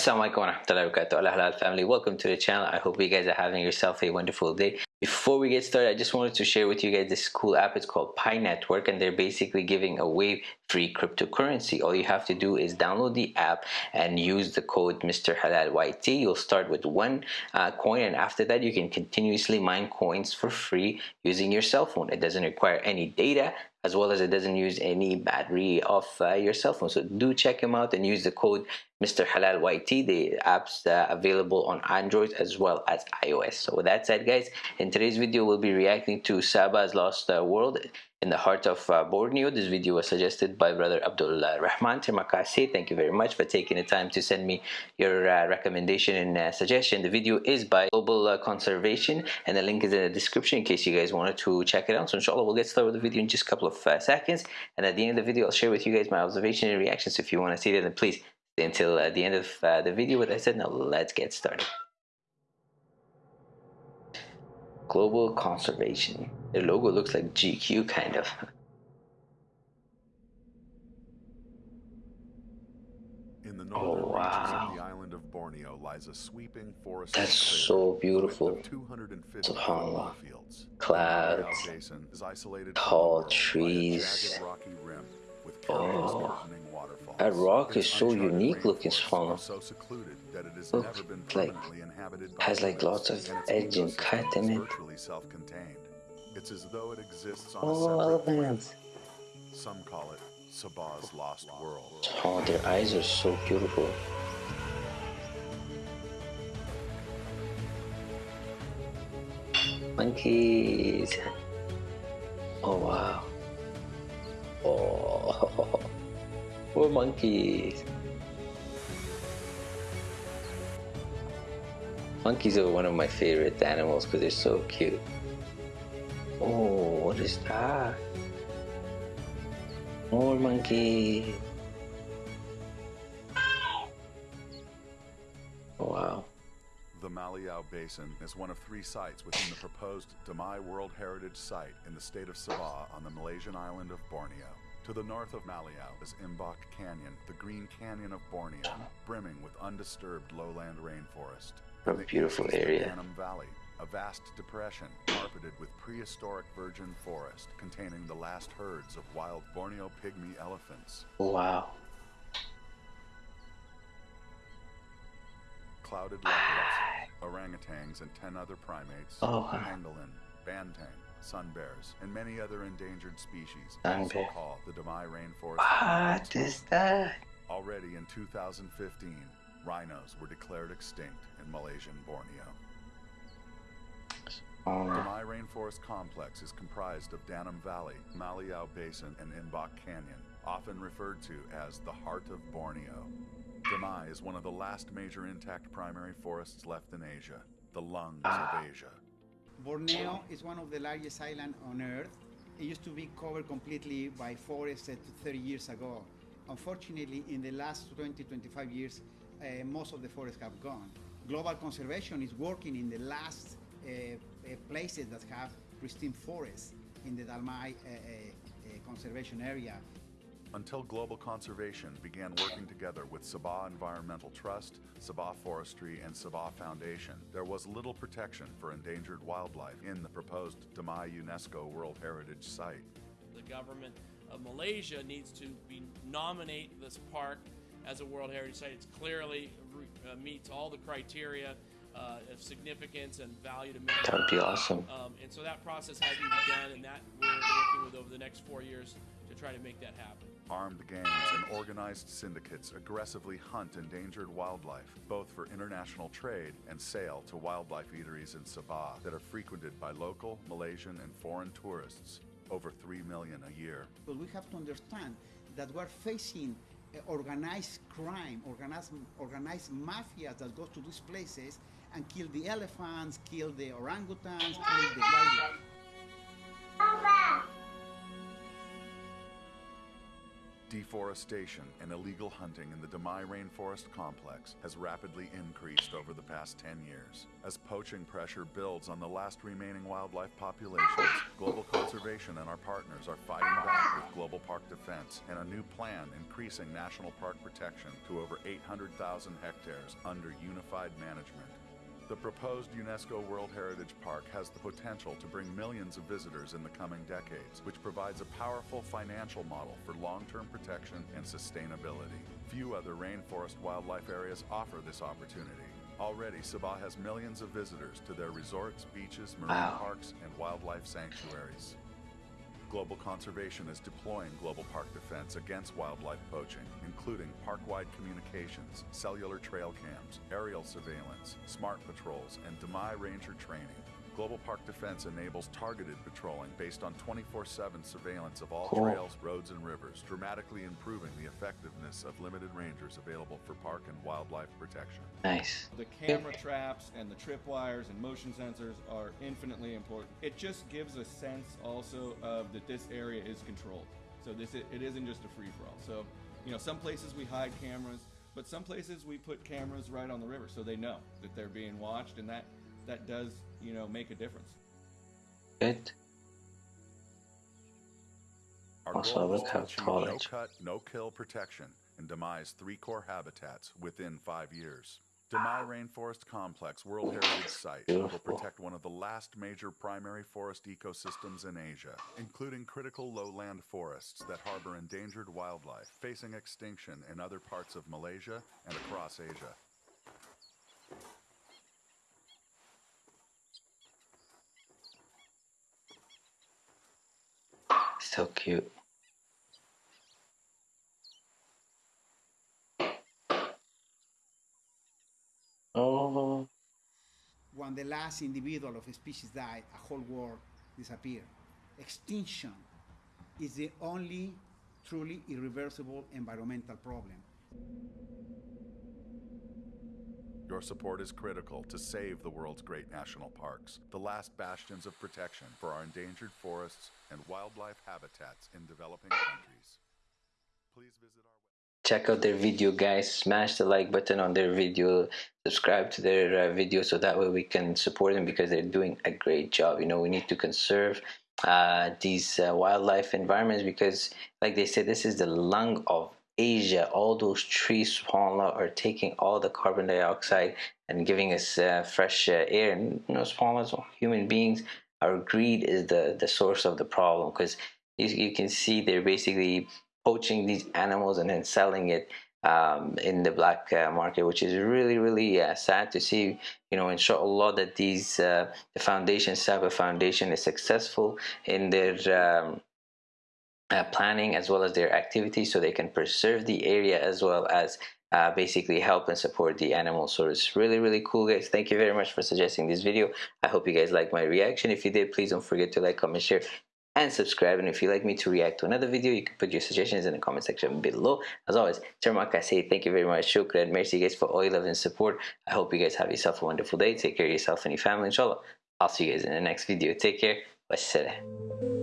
Assalamualaikum warahmatullahi wabarakatuh. Halal family welcome to the channel. I hope you guys are having yourself a wonderful day. Before we get started I just wanted to share with you guys this cool app. It's called Pi Network and they're basically giving away free cryptocurrency. All you have to do is download the app and use the code Mr. Halal YT you'll start with one uh, coin and after that you can continuously mine coins for free using your cell phone. It doesn't require any data as well as it doesn't use any battery of uh, your cell phone. So do check them out and use the code Mr. Halal YT the apps uh, available on Android as well as iOS. So with that said guys in today's video we'll be reacting to Sabah's Lost uh, World in the heart of uh, Borneo. This video was suggested by brother Abdullah Rahman. Terima kasih. Thank you very much for taking the time to send me your uh, recommendation and uh, suggestion. The video is by Global uh, Conservation and the link is in the description in case you guys wanted to check it out. So inshallah we'll get started with the video in just a couple of uh, seconds and at the end of the video I'll share with you guys my observation and reactions. So if you want to see that then please stay until uh, the end of the video. With that said now let's get started. Global Conservation. The logo looks like GQ kind of. In the northern Oh, wow. of the island of Borneo lies a sweeping forest. That's so beautiful. 250 Subhanallah. fields. Clouds, The Basin is isolated tall from the world trees. rocky rim with Oh. Waterfalls. That rock is so unique looking, rainforests So secluded that it has Look, never been like, inhabited by has, like, lots of edge and cut in it. It's as though it exists on a Oh, separate elephants. planet. Some call it Sabah's lost world. Oh, their eyes are so beautiful. Monkeys. Oh, wow. Oh, more monkeys. Monkeys are one of my favorite animals because they're so cute. Oh, what is that? More monkeys. Oh, wow. The Maliau Basin is one of three sites within the proposed Damai World Heritage Site in the state of Sabah on the Malaysian island of Borneo. To the north of Maliau is Imbak Canyon, the Green Canyon of Borneo, brimming with undisturbed lowland rainforest. A the beautiful area. Danum Valley, a vast depression carpeted with prehistoric virgin forest containing the last herds of wild Borneo pygmy elephants. Wow. clouded leopards, orangutans, and 10 other primates, Oh, wow. pangolin, banteng, sun bears, and many other endangered species Sun also bear. call the Rainforest. What is that? Already in 2015, rhinos were declared extinct in Malaysian Borneo. Oh, Damai Rainforest Complex is comprised of Danum Valley, Maliau Basin, and Imbak Canyon, often referred to as the Heart of Borneo. Damai is one of the last major intact primary forests left in Asia, the lungs of ah. Asia. Borneo is one of the largest islands on Earth. It used to be covered completely by forests uh, 30 years ago. Unfortunately, in the last 20, 25 years, uh, most of the forests have gone. Global conservation is working in the last uh, uh, places that have pristine forests in the Damai uh, uh, conservation area. Until Global Conservation began working together with Sabah Environmental Trust, Sabah Forestry, and Sabah Foundation, there was little protection for endangered wildlife in the proposed Damai UNESCO World Heritage Site. the government of Malaysia needs to be nominate this park as a World Heritage Site. It clearly uh, meets all the criteria uh, of significance and value to that would be awesome. Um, and so that process hasn't begun, and that we're working with over the next four years to try to make that happen. Armed gangs and organized syndicates aggressively hunt endangered wildlife, both for international trade and sale to wildlife eateries in Sabah that are frequented by local, Malaysian, and foreign tourists, over 3 million a year. But we have to understand that we're facing uh, organized crime, organized, organized mafias that go to these places and kill the elephants, kill the orangutans, kill the wildlife. Deforestation and illegal hunting in the Damai Rainforest Complex has rapidly increased over the past 10 years. As poaching pressure builds on the last remaining wildlife populations, Global Conservation and our partners are fighting back with Global Park Defense and a new plan increasing national park protection to over 800,000 hectares under unified management. The proposed UNESCO World Heritage Park has the potential to bring millions of visitors in the coming decades, which provides a powerful financial model for long-term protection and sustainability. Few other rainforest wildlife areas offer this opportunity. Already, Sabah has millions of visitors to their resorts, beaches, marine Wow. parks, and wildlife sanctuaries. Global Conservation is deploying Global Park Defense against wildlife poaching, including park-wide communications, cellular trail cams, aerial surveillance, smart patrols, and Damai Ranger training. Global Park Defense enables targeted patrolling based on 24-7 surveillance of all Cool. trails, roads, and rivers, dramatically improving the effectiveness of limited rangers available for park and wildlife protection. Nice. The camera traps and the tripwires and motion sensors are infinitely important. It just gives a sense also of that this area is controlled. So this it isn't just a free for all. So, you know, some places we hide cameras, but some places we put cameras right on the river so they know that they're being watched and that that does, you know, make a difference. Good. Our Also, goal is look to how tall no cut, no kill protection and Damai's three core habitats within five years. Damai Rainforest Complex World Heritage Site will protect one of the last major primary forest ecosystems in Asia, including critical lowland forests that harbor endangered wildlife facing extinction in other parts of Malaysia and across Asia. So cute. Oh, When the last individual of a species died, a whole world disappeared. Extinction is the only truly irreversible environmental problem. Your support is critical to save the world's great national parks, the last bastions of protection for our endangered forests and wildlife habitats in developing countries. Please visit our website. check out their video guys smash the like button on their video subscribe to their uh, video so that way we can support them because they're doing a great job you know we need to conserve uh, these uh, wildlife environments because like they said this is the lung of Asia all those trees subhanAllah are taking all the carbon dioxide and giving us uh, fresh uh, air and you know subhanAllah human beings our greed is the the source of the problem because you, you can see they're basically poaching these animals and then selling it um, in the black uh, market, which is really, really uh, sad to see. You know, inshallah, that these uh, the foundation, Sabah Foundation, is successful in their um, uh, planning as well as their activities, so they can preserve the area as well as. Uh, basically help and support the animals so it's really really cool guys thank you very much for suggesting this video i hope you guys like my reaction if you did please don't forget to like comment share and subscribe. And if you'd like me to react to another video, you can put your suggestions in the comment section below. As always, Terima kasih thank you very much. Shukran. Merci guys for all your love and support. I hope you guys have yourself a wonderful day. Take care of yourself and your family, inshallah. I'll see you guys in the next video. Take care. Wassalam.